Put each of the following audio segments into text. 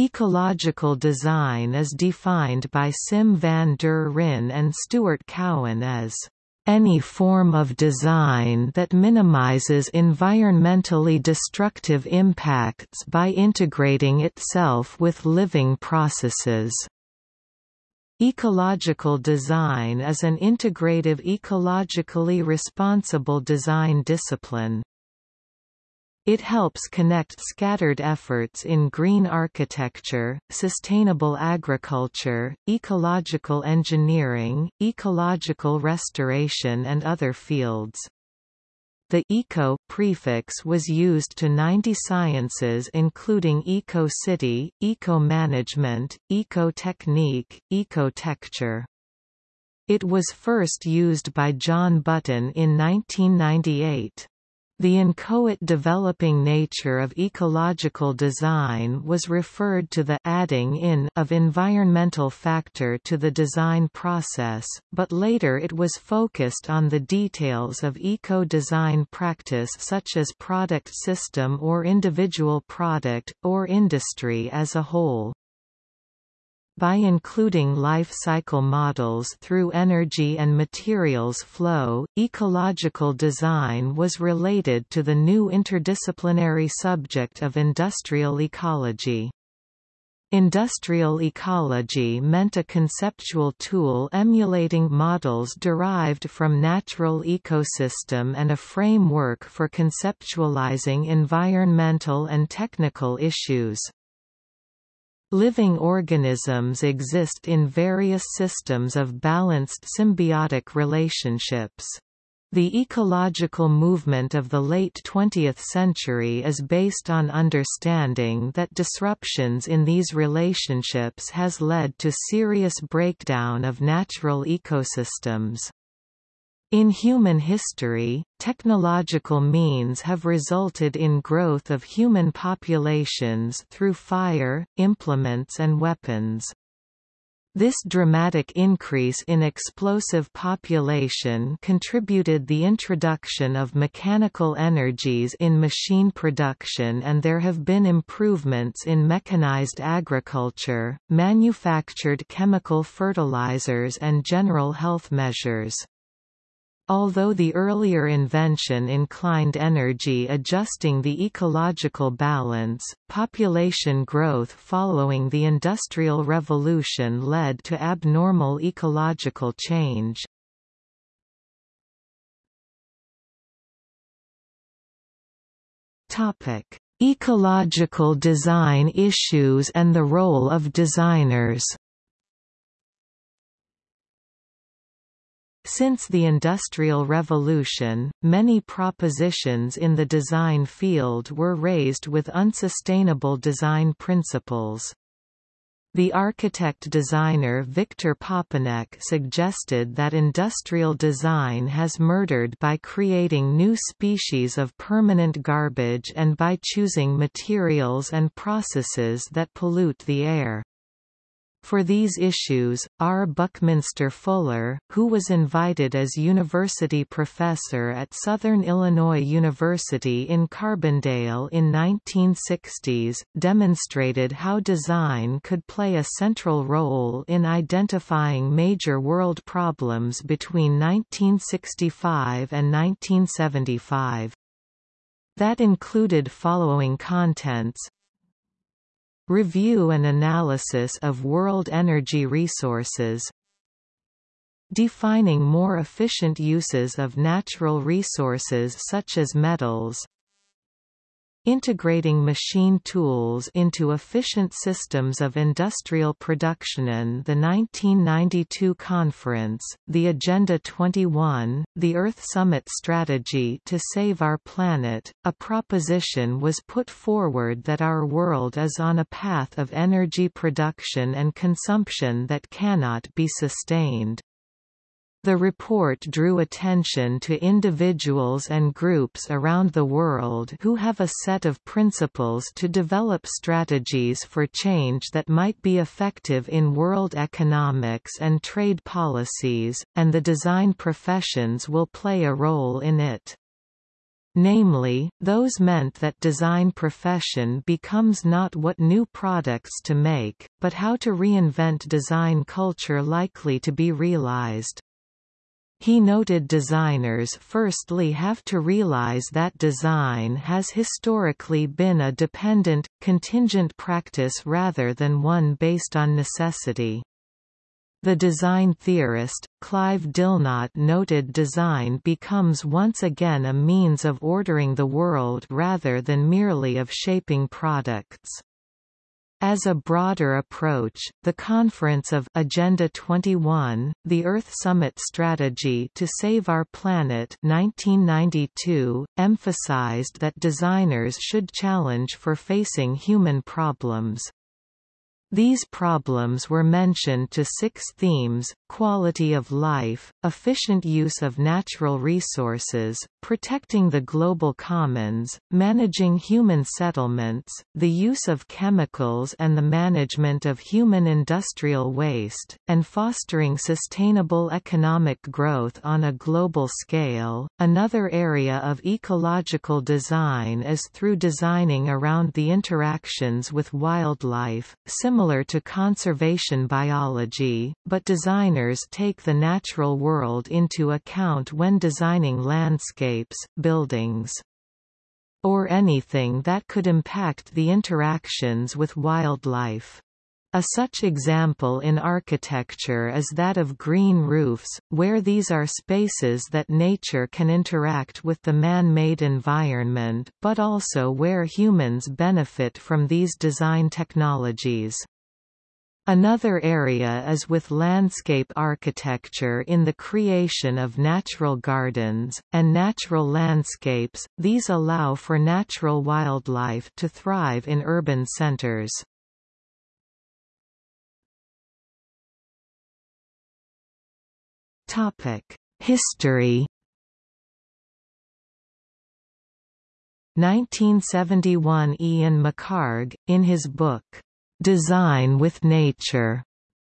Ecological design is defined by Sim van der Ryn and Stuart Cowan as any form of design that minimizes environmentally destructive impacts by integrating itself with living processes. Ecological design is an integrative ecologically responsible design discipline. It helps connect scattered efforts in green architecture, sustainable agriculture, ecological engineering, ecological restoration and other fields. The eco prefix was used to 90 sciences including eco-city, eco-management, eco-technique, eco-tecture. It was first used by John Button in 1998. The inchoate developing nature of ecological design was referred to the adding in of environmental factor to the design process, but later it was focused on the details of eco-design practice such as product system or individual product, or industry as a whole. By including life cycle models through energy and materials flow, ecological design was related to the new interdisciplinary subject of industrial ecology. Industrial ecology meant a conceptual tool emulating models derived from natural ecosystem and a framework for conceptualizing environmental and technical issues. Living organisms exist in various systems of balanced symbiotic relationships. The ecological movement of the late 20th century is based on understanding that disruptions in these relationships has led to serious breakdown of natural ecosystems. In human history, technological means have resulted in growth of human populations through fire, implements and weapons. This dramatic increase in explosive population contributed the introduction of mechanical energies in machine production and there have been improvements in mechanized agriculture, manufactured chemical fertilizers and general health measures. Although the earlier invention inclined energy adjusting the ecological balance, population growth following the Industrial Revolution led to abnormal ecological change. Ecological design issues and the role of designers Since the Industrial Revolution, many propositions in the design field were raised with unsustainable design principles. The architect-designer Victor Papanek suggested that industrial design has murdered by creating new species of permanent garbage and by choosing materials and processes that pollute the air. For these issues, R. Buckminster Fuller, who was invited as university professor at Southern Illinois University in Carbondale in 1960s, demonstrated how design could play a central role in identifying major world problems between 1965 and 1975. That included following contents Review and analysis of world energy resources. Defining more efficient uses of natural resources such as metals integrating machine tools into efficient systems of industrial production in the 1992 conference, the Agenda 21, the Earth Summit Strategy to Save Our Planet, a proposition was put forward that our world is on a path of energy production and consumption that cannot be sustained. The report drew attention to individuals and groups around the world who have a set of principles to develop strategies for change that might be effective in world economics and trade policies, and the design professions will play a role in it. Namely, those meant that design profession becomes not what new products to make, but how to reinvent design culture likely to be realized. He noted designers firstly have to realize that design has historically been a dependent, contingent practice rather than one based on necessity. The design theorist, Clive Dillnot noted design becomes once again a means of ordering the world rather than merely of shaping products. As a broader approach, the Conference of Agenda 21, the Earth Summit Strategy to Save Our Planet 1992, emphasized that designers should challenge for facing human problems. These problems were mentioned to six themes, quality of life, efficient use of natural resources, protecting the global commons, managing human settlements, the use of chemicals and the management of human industrial waste, and fostering sustainable economic growth on a global scale. Another area of ecological design is through designing around the interactions with wildlife, similar similar to conservation biology, but designers take the natural world into account when designing landscapes, buildings, or anything that could impact the interactions with wildlife. A such example in architecture is that of green roofs, where these are spaces that nature can interact with the man-made environment but also where humans benefit from these design technologies. Another area is with landscape architecture in the creation of natural gardens, and natural landscapes, these allow for natural wildlife to thrive in urban centers. History 1971 Ian McHarg, in his book, Design with Nature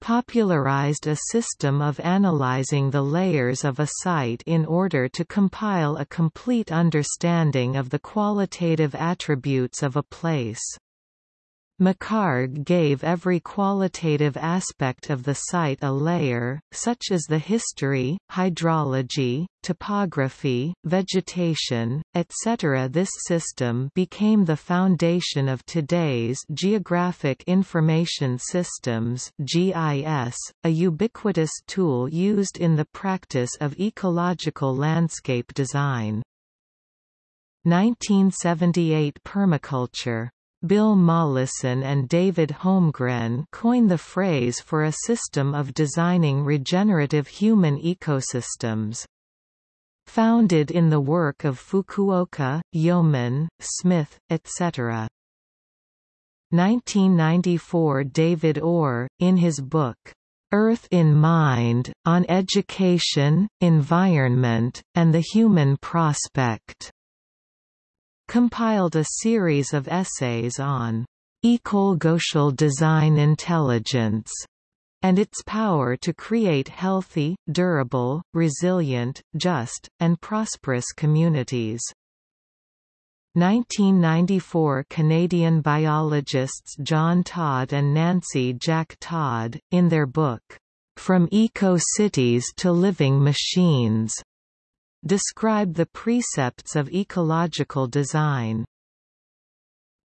popularized a system of analyzing the layers of a site in order to compile a complete understanding of the qualitative attributes of a place. McHarg gave every qualitative aspect of the site a layer, such as the history, hydrology, topography, vegetation, etc. This system became the foundation of today's Geographic Information Systems GIS, a ubiquitous tool used in the practice of ecological landscape design. 1978 Permaculture Bill Mollison and David Holmgren coined the phrase for a system of designing regenerative human ecosystems. Founded in the work of Fukuoka, Yeoman, Smith, etc. 1994 David Orr, in his book, Earth in Mind, on Education, Environment, and the Human Prospect compiled a series of essays on ecological design intelligence and its power to create healthy, durable, resilient, just, and prosperous communities. 1994 Canadian biologists John Todd and Nancy Jack Todd, in their book, From Eco-Cities to Living Machines, describe the precepts of ecological design.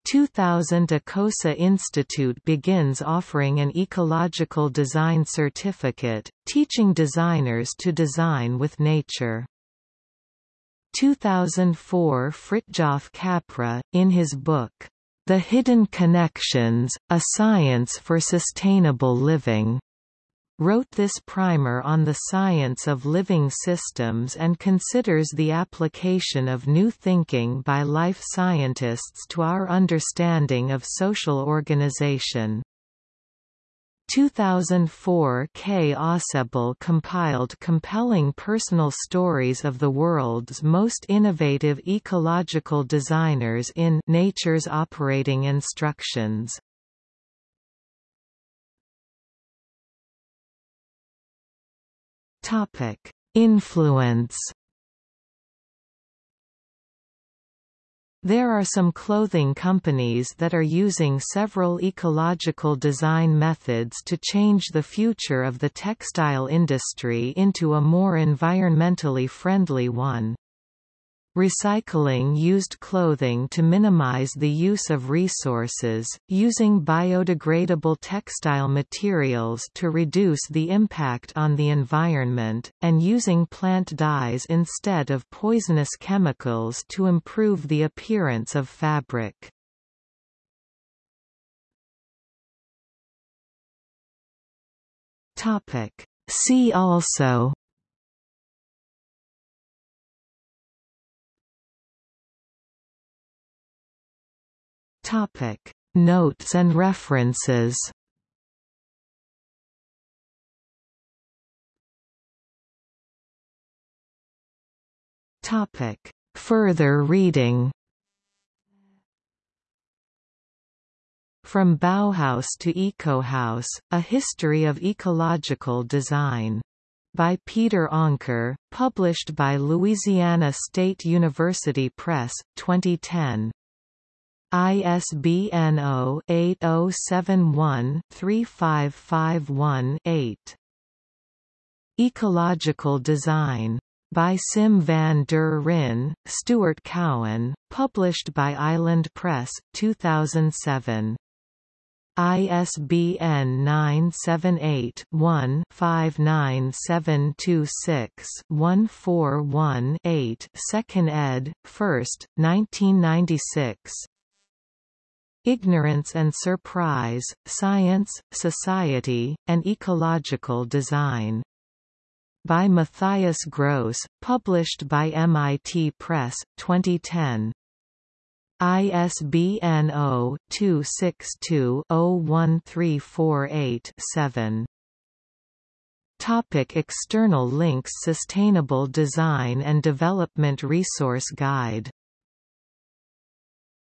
2000 Ecosa Institute begins offering an ecological design certificate, teaching designers to design with nature. 2004 Fritjof Capra, in his book, The Hidden Connections, A Science for Sustainable Living, wrote this primer on the science of living systems and considers the application of new thinking by life scientists to our understanding of social organization. 2004 Kay Ausubel compiled compelling personal stories of the world's most innovative ecological designers in Nature's Operating Instructions. Topic: Influence. There are some clothing companies that are using several ecological design methods to change the future of the textile industry into a more environmentally friendly one. Recycling used clothing to minimize the use of resources, using biodegradable textile materials to reduce the impact on the environment, and using plant dyes instead of poisonous chemicals to improve the appearance of fabric. See also Topic: Notes and references. Topic: Further reading. From Bauhaus to Eco-House, A History of Ecological Design. By Peder Anker, published by Louisiana State University Press, 2010. ISBN 0-8071-3551-8. Ecological Design. By Sim van der Ryn, Stuart Cowan, published by Island Press, 2007. ISBN 978-1-59726-141-8 2nd ed., 1st, 1996 Ignorance and Surprise, Science, Society, and Ecological Design. By Matthias Gross, published by MIT Press, 2010. ISBN 0-262-01348-7. Topic external links Sustainable Design and Development Resource Guide